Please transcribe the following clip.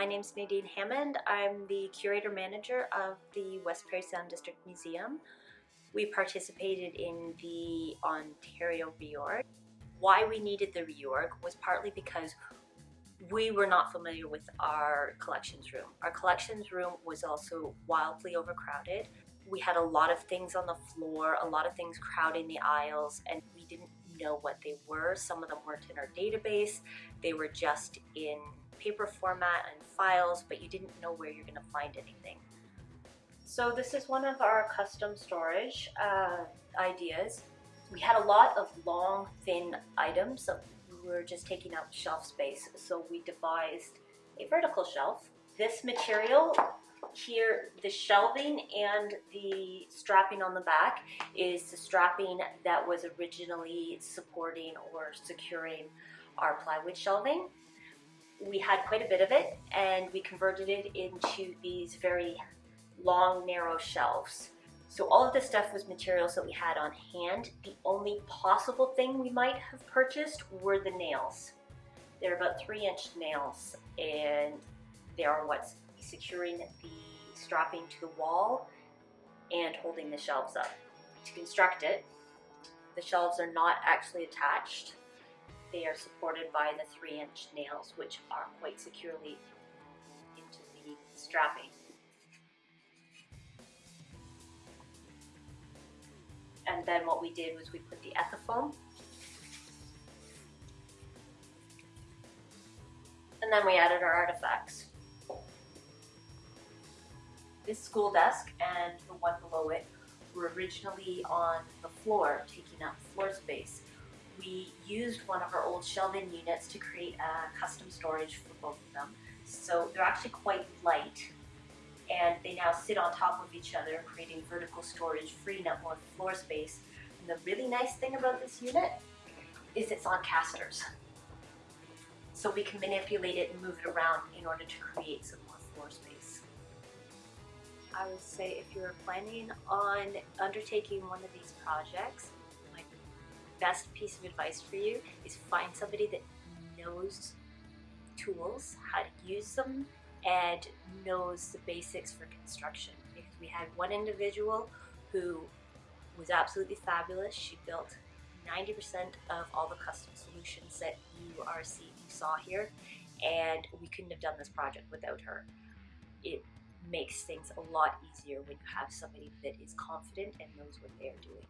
My name is Nadine Hammond. I'm the curator manager of the West Parry Sound District Museum. We participated in the Ontario reorg. Why we needed the reorg was partly because we were not familiar with our collections room. Our collections room was also wildly overcrowded. We had a lot of things on the floor, a lot of things crowding the aisles, and we didn't know what they were. Some of them weren't in our database. They were just in paper format and files, but you didn't know where you're gonna find anything. So this is one of our custom storage uh, ideas. We had a lot of long, thin items that were just taking up shelf space, so we devised a vertical shelf. This material here, the shelving and the strapping on the back is the strapping that was originally supporting or securing our plywood shelving. We had quite a bit of it and we converted it into these very long, narrow shelves. So all of this stuff was materials that we had on hand. The only possible thing we might have purchased were the nails. They're about three inch nails and they are what's securing the strapping to the wall and holding the shelves up. To construct it, the shelves are not actually attached. They are supported by the three inch nails, which are quite securely into the strapping. And then what we did was we put the Ethafoam and then we added our artifacts. This school desk and the one below it were originally on the floor, taking up floor space. We used one of our old shelving units to create a custom storage for both of them. So they're actually quite light and they now sit on top of each other, creating vertical storage, freeing up more floor space. And the really nice thing about this unit is it's on casters. So we can manipulate it and move it around in order to create some more floor space. I would say if you're planning on undertaking one of these projects, best piece of advice for you is find somebody that knows tools, how to use them, and knows the basics for construction. Because we had one individual who was absolutely fabulous. She built 90% of all the custom solutions that you are seeing, you saw here, and we couldn't have done this project without her. It makes things a lot easier when you have somebody that is confident and knows what they are doing.